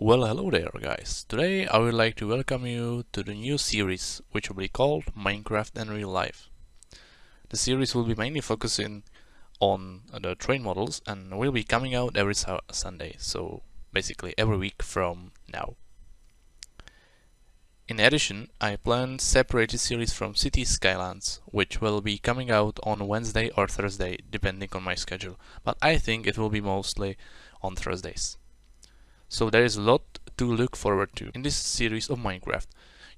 Well, hello there guys. Today I would like to welcome you to the new series which will be called Minecraft and Real Life. The series will be mainly focusing on the train models and will be coming out every Sunday, so basically every week from now. In addition, I plan separated series from City Skylines, which will be coming out on Wednesday or Thursday, depending on my schedule, but I think it will be mostly on Thursdays. So there is a lot to look forward to. In this series of Minecraft,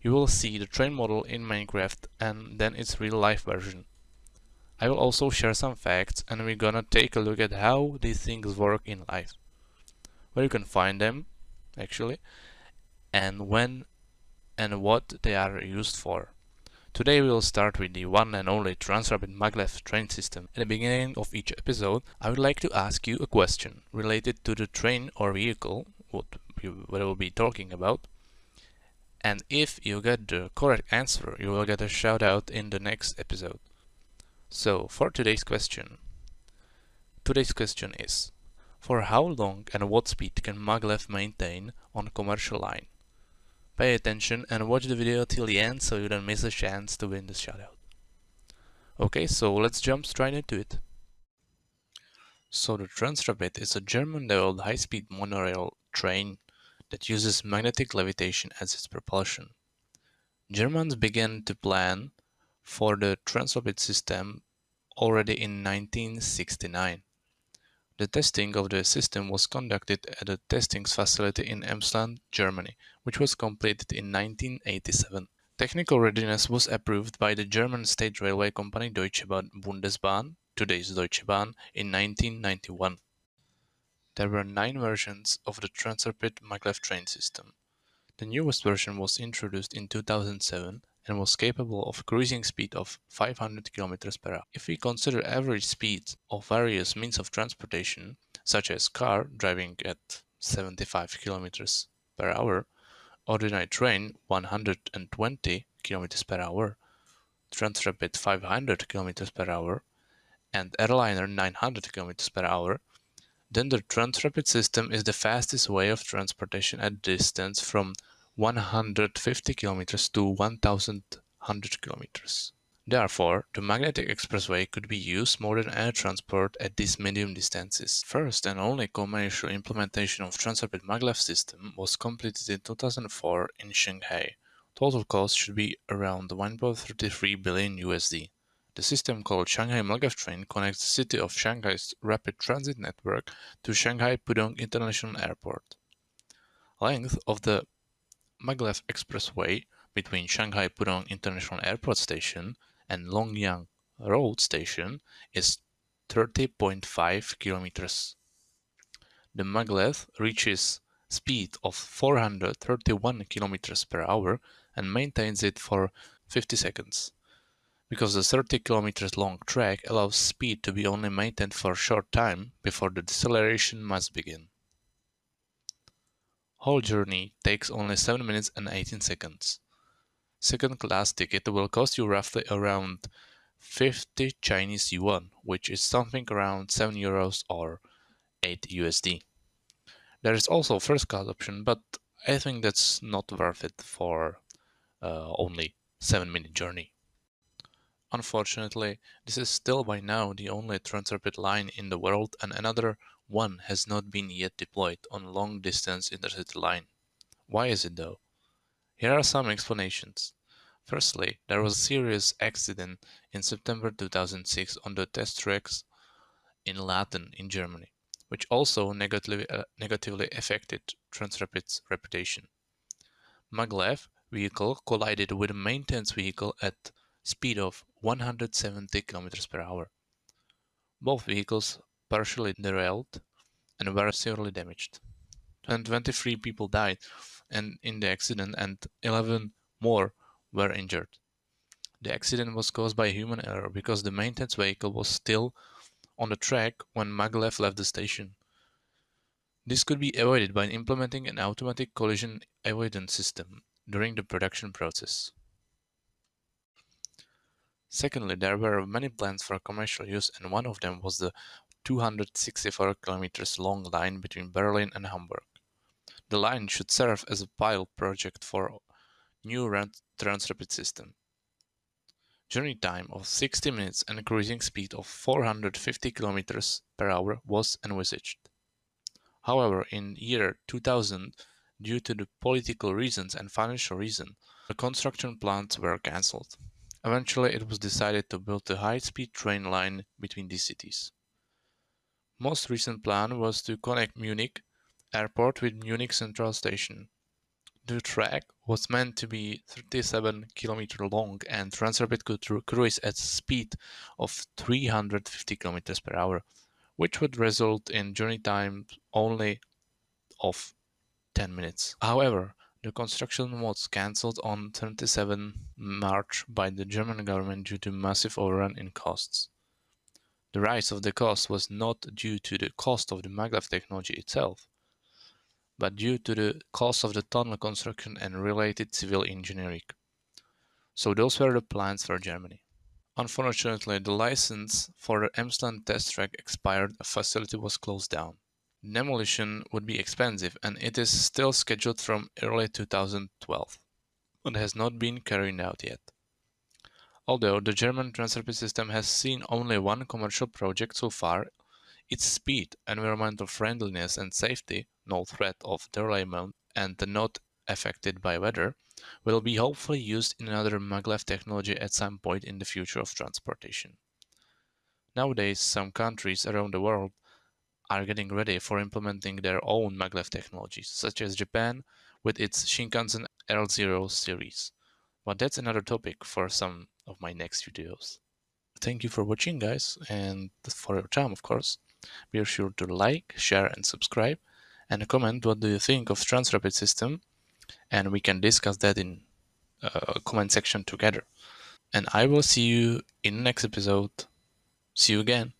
you will see the train model in Minecraft and then its real life version. I will also share some facts and we're gonna take a look at how these things work in life. Where you can find them, actually, and when and what they are used for. Today we will start with the one and only Transrapid maglev train system. At the beginning of each episode, I would like to ask you a question related to the train or vehicle what we will be talking about. And if you get the correct answer, you will get a shout out in the next episode. So, for today's question, today's question is, for how long and what speed can maglev maintain on commercial line? Pay attention and watch the video till the end so you don't miss a chance to win this shoutout. Okay, so let's jump straight into it. So the Transrapid is a German-developed high-speed monorail train that uses magnetic levitation as its propulsion. Germans began to plan for the Transrapid system already in 1969. The testing of the system was conducted at a testing facility in Emsland, Germany, which was completed in 1987. Technical readiness was approved by the German state railway company Deutsche Bundesbahn, today's Deutsche Bahn, in 1991. There were nine versions of the Transrapid maglev train system. The newest version was introduced in 2007 and was capable of cruising speed of 500 km per hour. If we consider average speeds of various means of transportation, such as car driving at 75 km per hour, ordinary train 120 km per hour, Transrapid 500 km per hour, and airliner 900 km per hour, then the Transrapid system is the fastest way of transportation at distance from 150 km to 1100 km. Therefore, the magnetic expressway could be used more than air transport at these medium distances. First and only commercial implementation of Transrapid maglev system was completed in 2004 in Shanghai. Total cost should be around 1.33 billion USD. The system called Shanghai Maglev Train connects the city of Shanghai's rapid transit network to Shanghai Pudong International Airport. Length of the Maglev Expressway between Shanghai Pudong International Airport Station and Longyang Road Station is 30.5 kilometers. The maglev reaches speed of 431 kilometers per hour and maintains it for 50 seconds because the 30 kilometers long track allows speed to be only maintained for a short time before the deceleration must begin. Whole journey takes only 7 minutes and 18 seconds. Second class ticket will cost you roughly around 50 Chinese yuan, which is something around 7 euros or 8 USD. There is also first class option, but I think that's not worth it for uh, only 7 minute journey. Unfortunately, this is still by now the only Transrapid line in the world and another one has not been yet deployed on long-distance intercity line. Why is it though? Here are some explanations. Firstly, there was a serious accident in September 2006 on the test tracks in Lathen in Germany, which also negatively, uh, negatively affected Transrapid's reputation. Maglev vehicle collided with a maintenance vehicle at speed of 170 km per hour. Both vehicles partially derailed and were severely damaged. And 23 people died and in the accident and 11 more were injured. The accident was caused by human error because the maintenance vehicle was still on the track when maglev left the station. This could be avoided by implementing an automatic collision avoidance system during the production process. Secondly, there were many plans for commercial use and one of them was the 264 kilometers long line between Berlin and Hamburg. The line should serve as a pilot project for new Transrapid system. Journey time of 60 minutes and cruising speed of 450 km per hour was envisaged. However, in year 2000, due to the political reasons and financial reasons, the construction plans were cancelled. Eventually, it was decided to build a high-speed train line between these cities. Most recent plan was to connect Munich airport with Munich Central Station. The track was meant to be 37 km long and Transrapid could cruise at a speed of 350 km per hour, which would result in journey time only of 10 minutes. However, the construction was cancelled on 27 March by the German government due to massive overrun in costs. The rise of the cost was not due to the cost of the maglev technology itself, but due to the cost of the tunnel construction and related civil engineering. So those were the plans for Germany. Unfortunately, the license for the Emsland test track expired, a facility was closed down. Demolition would be expensive and it is still scheduled from early 2012, but has not been carried out yet. Although the German Transrapid system has seen only one commercial project so far, its speed, environmental friendliness and safety, no threat of derailment and not affected by weather, will be hopefully used in another maglev technology at some point in the future of transportation. Nowadays, some countries around the world are getting ready for implementing their own maglev technologies, such as Japan with its Shinkansen L0 series. But that's another topic for some of my next videos. Thank you for watching guys and for your time of course. Be sure to like, share and subscribe and comment what do you think of Transrapid system and we can discuss that in uh, comment section together. And I will see you in next episode. See you again.